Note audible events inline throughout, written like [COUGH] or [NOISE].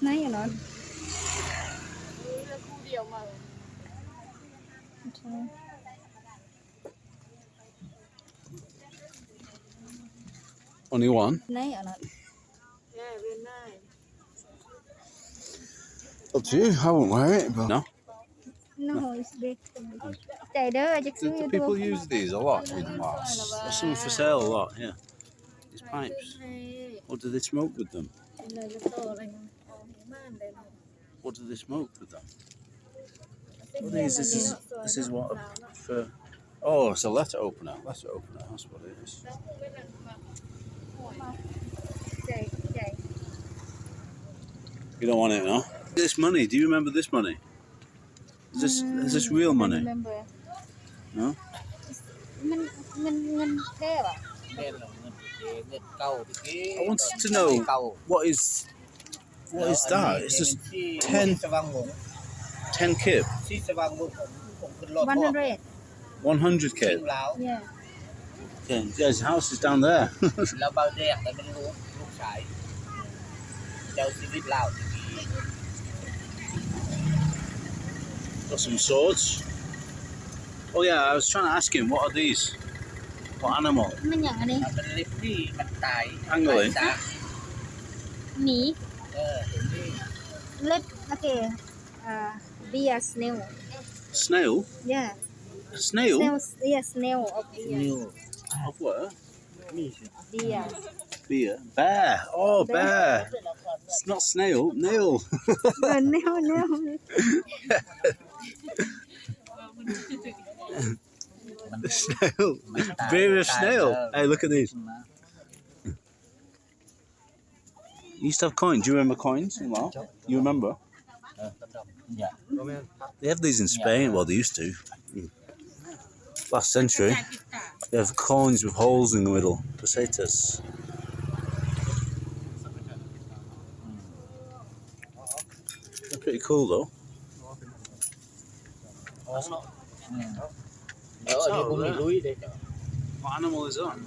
snake not? Only one? Snake? Yeah, we're nine. Up to you. I won't wear it, but no. No, it's big. They do. Do, do people use these a lot in Mars? There's some for sale a lot, yeah. These pipes. Or do they smoke with them? What do they smoke with that? I this is this is what for. Oh, it's a letter opener. Letter opener. That's what it is. You don't want it, no? This money. Do you remember this money? Is this is this real money? No. I wanted to know what is what is that? It's just 10, 10 kip. 100. 100 kip. Yeah. Okay. Yeah, his house is down there. [LAUGHS] Got some swords. Oh yeah, I was trying to ask him, what are these? What animal? Angling. Eh? Me. Let okay. Uh, be a snail. Snail? Yeah. Snail? Snails, yeah, snail of. Snail. Of what? Beer. Beer. Bear. Oh, bear. bear. It's not snail, nail. [LAUGHS] no, nail, nail. [LAUGHS] snail. Beer snail. Hey, look at these. You used to have coins. Do you remember coins? Well, you remember? Yeah. They have these in Spain. Well, they used to. Last century. They have coins with holes in the middle. Pesetas. They're pretty cool, though. What animal is that?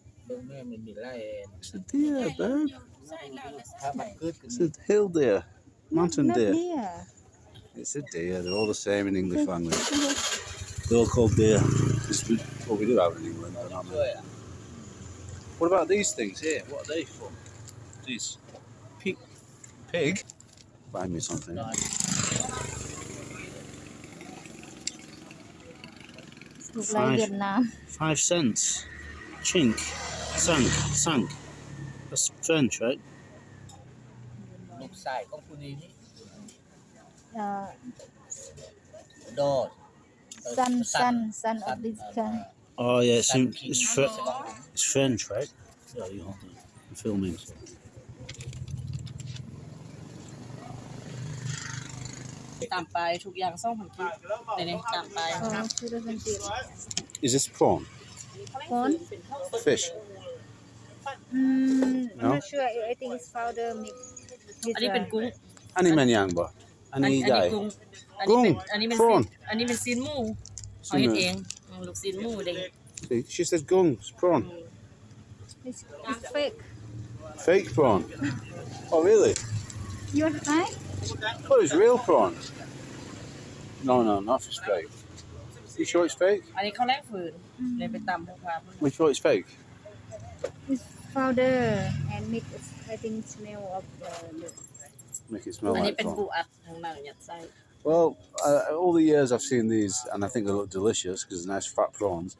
It's a deer, babe? It's a hill deer? Mountain no, deer? deer? It's a deer. They're all the same in English language. They're all called deer. It's what we do have in England. What about these things here? What are they for? These pig. Pig. Buy me something. Five, five cents. Chink sunk, sunk. That's French, right? Look side, Uh, sun, sun, sun of this. Oh yeah, it's, in, it's, it's French, right? Yeah, you are filming. Is this prawn? Prawn? Fish. mm, I'm No? not sure I think it's powder mix with อันนี้เป็น uh, กุ้ง Ani menyang ba? อัน Ani อันนี้ dai. กุ้งอันนี้เป็น กุ้ง อันนี้เป็น prawn ซีนอันนี้เป็นซีนหมูเขาเฮ็ดเองอืมลูกซีนหมูเด้ง See, She said gung. It's prawn. it's, it's fake Fake prawn. [LAUGHS] Oh really? you want to try Oh, it's real prawn. No, no, not if it's fake. You sure it's fake? อันนี้เขาแลกฝืนเลยไปตำพวกพา We sure it's fake? it's powder and mix I think smell of uh, the Make it smell อันนี้ like เป็นปู prawn. อัดทางหนังยัดไส้ Well, uh, all the years I've seen these, and I think they look delicious because they're nice fat prawns.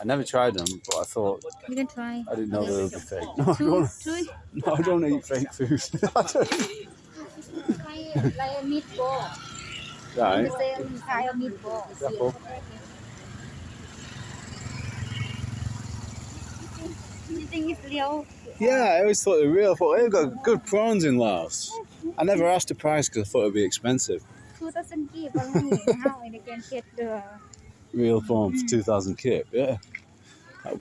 I never tried them, but I thought you can try I didn't know they would be fake. [LAUGHS] No, I two don't, two no, I don't eat fake food. [LAUGHS] I don't- like like a meatball right. the same kind of meatball Careful. You think it's real Yeah, I always thought they were real. I thought they've got good prawns in Laos. I never asked the price because I thought it'd be expensive. 2000 give only how I can get the Real phone for 2,000 kip, yeah.